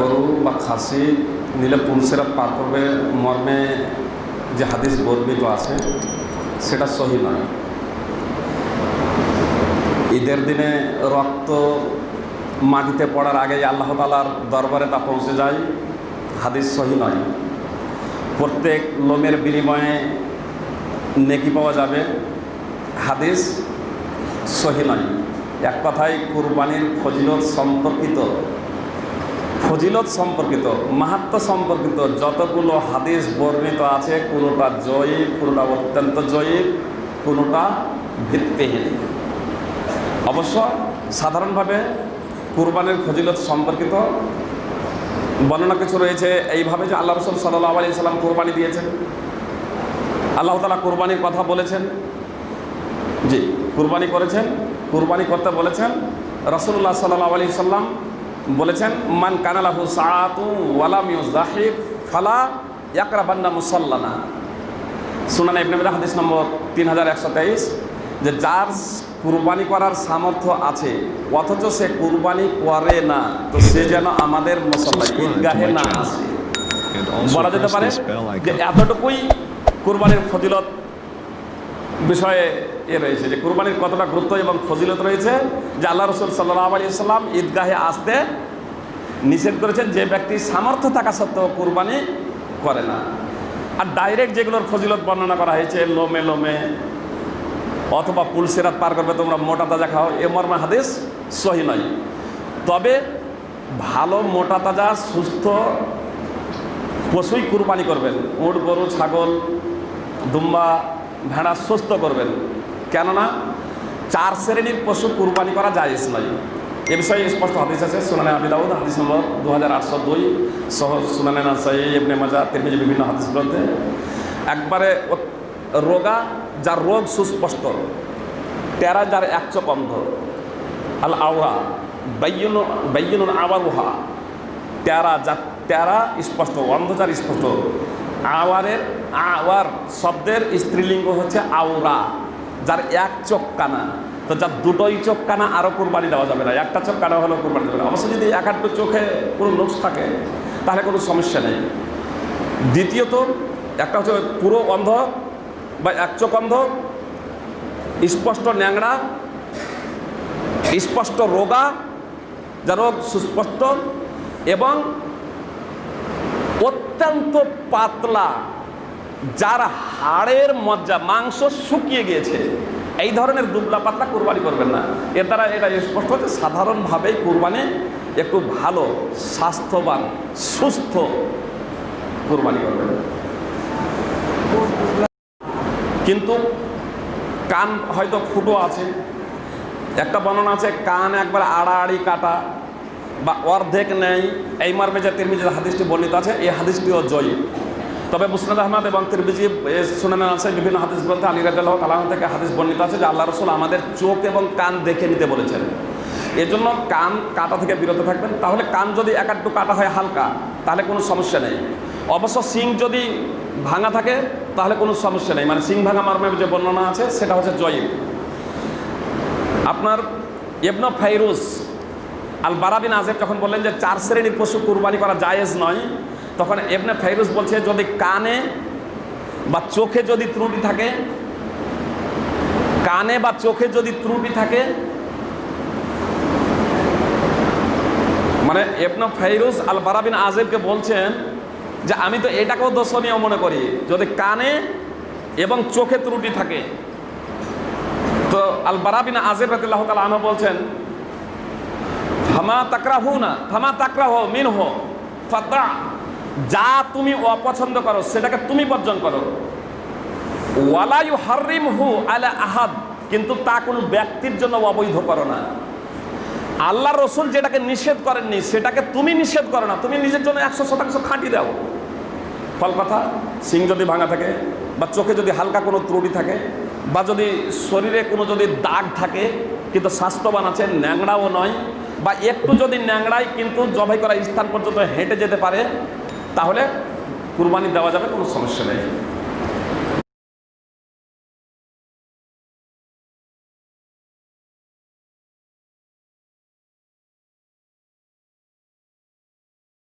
গরু বা খাসি নিলে পুলসেরাত পার করবে মর্মে যে হাদিস বর্ণিত আছে, সেটা সহি নয়। ঈদের দিনে রক্ত মাটিতে পড়ার আগেই আল্লাহ তালার দরবারে তা পৌঁছে যায়, হাদিস সহি নয়। প্রত্যেক লোমের বিনিময়ে নেকি পাওয়া যাবে, হাদিস সহি নয়। এক কথায় কুরবানির ফজিলত সম্পর্কিত ফজিলত সম্পর্কিত, মাহাত্ম সম্পর্কিত যতগুলো হাদিস বর্ণিত আছে, কোনোটা জয়ী, কোনোটা অত্যন্ত জয়ী, কোনোটা ভিত্তিহীন। অবশ্য সাধারণভাবে কুরবানির ফজিলত সম্পর্কিত বর্ণনা কিছু রয়েছে, এইভাবে যে আল্লাহ রসুল সাল্লাহ আলি সাল্লাম কোরবানি দিয়েছেন। আল্লাহ তালা কোরবানির কথা বলেছেন। জি, কুরবানি করেছেন, কুরবানি করতে বলেছেন। রসুল্লাহ সাল্লাহ আলি সাল্লাম বলেছেন, মান কানালাহু সাআতু ওয়ালাম ইউজাহিব ফালা ইয়াকরাবান্না মুসাল্লানা। সুনানা ইবনে হাদিস নম্বর তিন হাজার একশো তেইশ, যে যার কুরবানি করার সামর্থ্য আছে, অথচ সে কুরবানি করে না, তো সে যেন আমাদের মুসল্লা ঈদগাহে না আসে। বলা যেতে পারে যে এতটুকুই কুরবানির ফজিলত বিষয়ে এ রয়েছে যে কুরবানির কতটা গুরুত্ব এবং ফজিলত রয়েছে, যে আল্লাহ রসুল সাল্লাহ আলী সাল্লাম ঈদগাহে আসতে নিষেধ করেছেন যে ব্যক্তি সামর্থ্য থাকা সত্ত্বেও কুরবানি করে না। আর ডাইরেক্ট যেগুলোর ফজিলত বর্ণনা করা হয়েছে, লোমে লোমে অথবা পুলসেরাত পার করবে, তোমরা মোটা তাজা খাও, এ মর্মে হাদিস সহি নয়। তবে ভালো মোটা তাজা সুস্থ পশুই কুরবানি করবেন, উট গরু, ছাগল, দুম্বা, ভেড়া সুস্থ করবেন। কেননা চার শ্রেণির পশু কুরবানি করা যায় নয়। এ বিষয়ে স্পষ্ট হাদিস আছে, সুনানে আবি দাউদ, হাদিস নম্বর দু হাজার আটশো দুই, সহ সুনানে নাসাই এবনে মাজা, তিরমিজি বিভিন্ন হাদিস গ্রন্থে। একবারে রোগা যার রোগ সুস্পষ্ট টেরা যার একচক অন্ধ আল আওরা বাইয়ন বাইয়ন আবার উহা টেরা যার টেরা স্পষ্ট অন্ধ যার স্পষ্ট। আওয়ারের, আওয়ার শব্দের স্ত্রীলিঙ্গ হচ্ছে আওরা। যার এক চোখ কানা, তো যার দুটোই চোখ কানা আরও কোরবানি দেওয়া যাবে না। একটা চোখ কানা হলেও কোরবানি দেবে না। অবশ্য যদি এক আধটু চোখে কোনো নোস থাকে, তাহলে কোনো সমস্যা নেই। দ্বিতীয়ত, একটা হচ্ছে পুরো অন্ধ বা এক চোখ অন্ধ, স্পষ্ট ন্যাংরা স্পষ্ট রোগা, যা রোগ সুস্পষ্ট এবং অত্যন্ত পাতলা যার হাড়ের মজ্জা, মাংস শুকিয়ে গিয়েছে। এই ধরনের দুবলা পাতলা কোরবানি করবেন না। এর দ্বারা এটা স্পষ্ট হচ্ছে, সাধারণভাবেই কোরবানি একটু ভালো, স্বাস্থ্যবান, সুস্থ কোরবানি করবেন। কিন্তু কান হয়তো ফুটো আছে। একটা বর্ণনা আছে, কান একবার আড়াআড়ি কাটা বা অর্ধেক নেই। এই মর্মে যে তিরমিজির হাদিসটি বর্ণিত আছে, এই হাদিসটিও জয়ী। তবে মুসনাদ আহমদ এবং তিরমিজি শুনে আছে বিভিন্ন হাদিস গ্রন্থে আলী রাজাল্লাহ তালাহ থেকে হাদিস বর্ণিত আছে যে আল্লাহ রসুল আমাদের চোখ এবং কান দেখে নিতে বলেছেন। এজন্য কান কাটা থেকে বিরত থাকবেন। তাহলে কান যদি এক একটু কাটা হয় হালকা, তাহলে কোনো সমস্যা নেই। অবশ্য সিং যদি ভাঙা থাকে, তাহলে কোনো সমস্যা নেই। মানে সিং ভাঙা মর্মে যে বর্ণনা আছে, সেটা হচ্ছে জয়ীব। আপনার এবন ফাইরুজ আল বারাবিন আজেব যখন বললেন যে চার শ্রেণির পশু কুরবানি করা জায়েজ নয় তখন এবনে ফাইরুজ বলছে, যদি কানে বা চোখে যদি ত্রুটি থাকে, কানে বা চোখে যদি ত্রুটি থাকে মানে এবন ফাইরুজ আল বারাবিন আজেবকে বলছেন যে, আমি তো এটাকেও দর্শনীয় মনে করি, যদি কানে এবং চোখে ত্রুটি থাকে। তো আল বারাবিন আজেব রাতিল্লাহ তালা আনহ বলছেন থামা তাকরা হো না থামা তাকরা হো মিন হো ফাতা যা তুমি অপছন্দ করো, সেটাকে তুমি বর্জন করো। ওয়ালায়ু হারিম হু আলা আহাদ, কিন্তু তা কোনো ব্যক্তির জন্য অবৈধ করো না। আল্লাহ রসুল যেটাকে নিষেধ করেননি, সেটাকে তুমি নিষেধ করো না। তুমি নিজের জন্য একশো শতাংশ খাঁটি দাও। ফল কথা, সিং যদি ভাঙা থাকে, বা চোখে যদি হালকা কোনো ত্রুটি থাকে, বা যদি শরীরে কোনো যদি দাগ থাকে, কিন্তু স্বাস্থ্যবান আছে, ন্যাংড়াও নয়, বা একটু যদি ন্যাংড়ায় কিন্তু জবাই করা স্থান পর্যন্ত হেঁটে যেতে পারে তাহলে কুরবানি দেওয়া যাবে কোনো সমস্যা নেই।